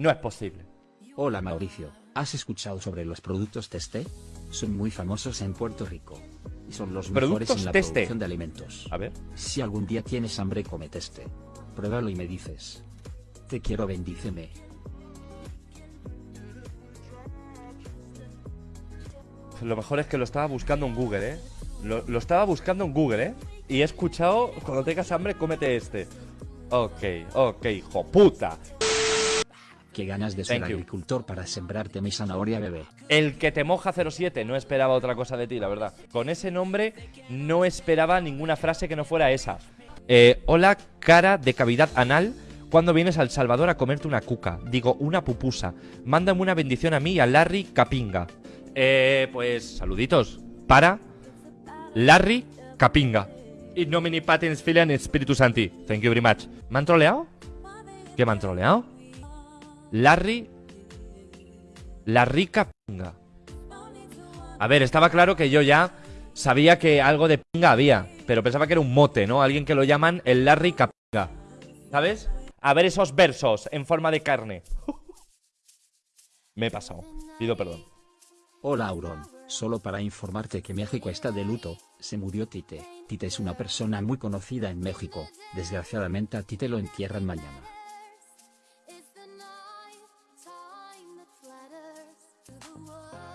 No es posible. Hola Mauricio, ¿has escuchado sobre los productos Teste? Son muy famosos en Puerto Rico. Y son los mejores en la Teste. producción de alimentos. A ver. Si algún día tienes hambre come Teste. Pruébalo y me dices. Te quiero bendíceme. Lo mejor es que lo estaba buscando en Google, ¿eh? Lo, lo estaba buscando en Google, ¿eh? Y he escuchado, cuando tengas hambre, cómete este. Ok, ok, hijo puta. Qué ganas de ser Thank you. agricultor para sembrarte mi zanahoria bebé. El que te moja 07, no esperaba otra cosa de ti, la verdad. Con ese nombre no esperaba ninguna frase que no fuera esa. Eh, hola, cara de cavidad anal. ¿Cuándo vienes al Salvador a comerte una cuca? Digo, una pupusa. Mándame una bendición a mí y a Larry Capinga. Eh, pues saluditos. Para Larry Capinga. In nomine patens filiam spiritus santi. Thank you very much. ¿Me han troleado? ¿Qué me han troleado? Larry la rica pinga. A ver, estaba claro que yo ya sabía que algo de pinga había, pero pensaba que era un mote, ¿no? Alguien que lo llaman el Larry Capinga. ¿Sabes? A ver esos versos en forma de carne. Me he pasado. Pido perdón. Hola Auron, solo para informarte que México está de luto, se murió Tite. Tite es una persona muy conocida en México, desgraciadamente a Tite lo entierran mañana.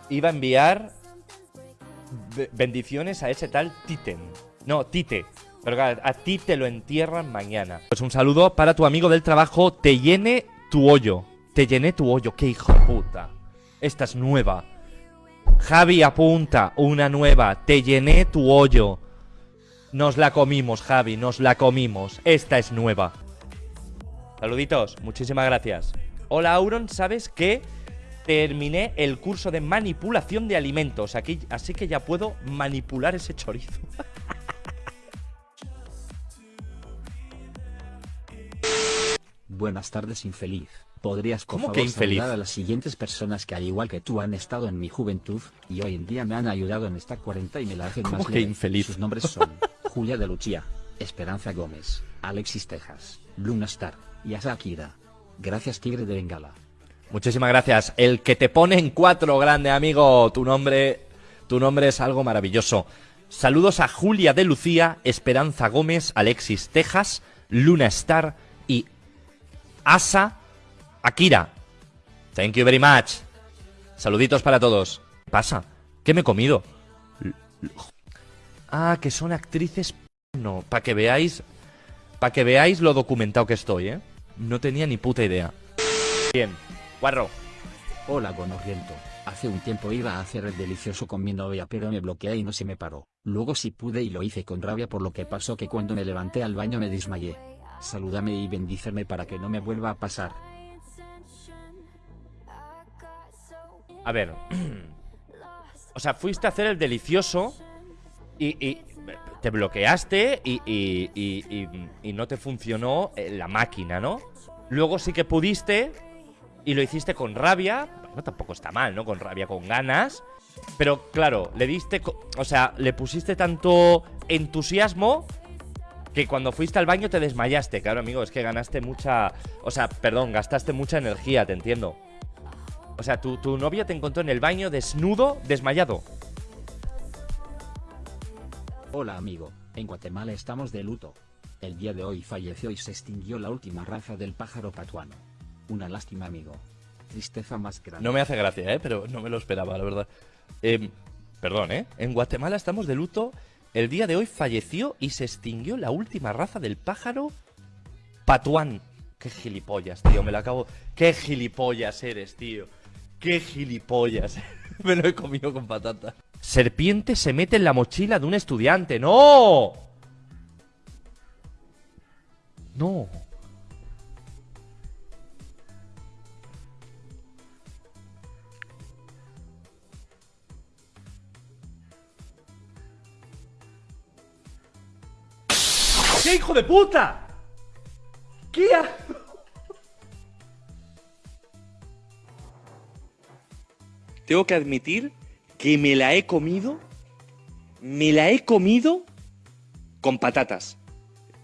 Iba a enviar be- bendiciones a ese tal Titen. No, Tite. Pero claro, a ti te lo entierran mañana. Pues un saludo para tu amigo del trabajo. Te llene tu hoyo. Te llené tu hoyo. Qué hijo de puta. Esta es nueva. Javi apunta una nueva. Te llené tu hoyo. Nos la comimos, Javi. Nos la comimos. Esta es nueva. Saluditos. Muchísimas gracias. Hola, Auron. ¿Sabes qué? Terminé el curso de manipulación de alimentos. Aquí, así que ya puedo manipular ese chorizo. Buenas tardes infeliz. ¿Podrías por ¿Cómo favor que infeliz? a las siguientes personas que al igual que tú han estado en mi juventud, y hoy en día me han ayudado en esta cuarenta y me la hacen ¿Cómo más que leve? infeliz? Sus nombres son Julia de Lucía, Esperanza Gómez, Alexis Tejas, Luna Star, y Asa Akira. Gracias Tigre de Bengala. Muchísimas gracias. El que te pone en cuatro, grande amigo. Tu nombre, tu nombre es algo maravilloso. Saludos a Julia de Lucía, Esperanza Gómez, Alexis Tejas, Luna Star y Asa Akira. Thank you very much. Saluditos para todos. ¿Qué pasa? ¿Qué me he comido? Ah, que son actrices no, para que veáis para que veáis lo documentado que estoy, ¿eh? No tenía ni puta idea. Bien. Guarro. Hola Gonorriento. Hace un tiempo iba a hacer el delicioso con mi novia pero me bloqueé y no se me paró. Luego sí pude y lo hice con rabia por lo que pasó que cuando me levanté al baño me desmayé. Salúdame y bendíceme para que no me vuelva a pasar. A ver. o sea, fuiste a hacer el delicioso y, y te bloqueaste y, y- y- no te funcionó eh, la máquina, ¿no? Luego sí que pudiste y lo hiciste con rabia. Bueno, tampoco está mal, ¿no? Con rabia, con ganas. Pero claro, le diste. O sea, le pusiste tanto entusiasmo que cuando fuiste al baño te desmayaste. Claro, amigo, es que ganaste mucha. O sea, perdón, gastaste mucha energía, te entiendo. O sea, tu, tu novia te encontró en el baño desnudo, desmayado. Hola amigo, en Guatemala estamos de luto. El día de hoy falleció y se extinguió la última raza del pájaro patuano. Una lástima amigo. Tristeza más grande. No me hace gracia, ¿eh? Pero no me lo esperaba, la verdad. Em, perdón, ¿eh? En Guatemala estamos de luto. El día de hoy falleció y se extinguió la última raza del pájaro patuán. Qué gilipollas, tío, me lo acabo... Qué gilipollas eres, tío. Qué gilipollas. me lo he comido con patata. Serpiente se mete en la mochila de un estudiante. ¡No! No. ¡Qué hijo de puta! ¿Qué Tengo que admitir que me la he comido. Me la he comido con patatas.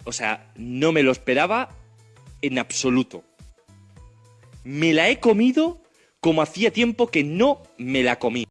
O sea, no me lo esperaba en absoluto. Me la he comido como hacía tiempo que no me la comí.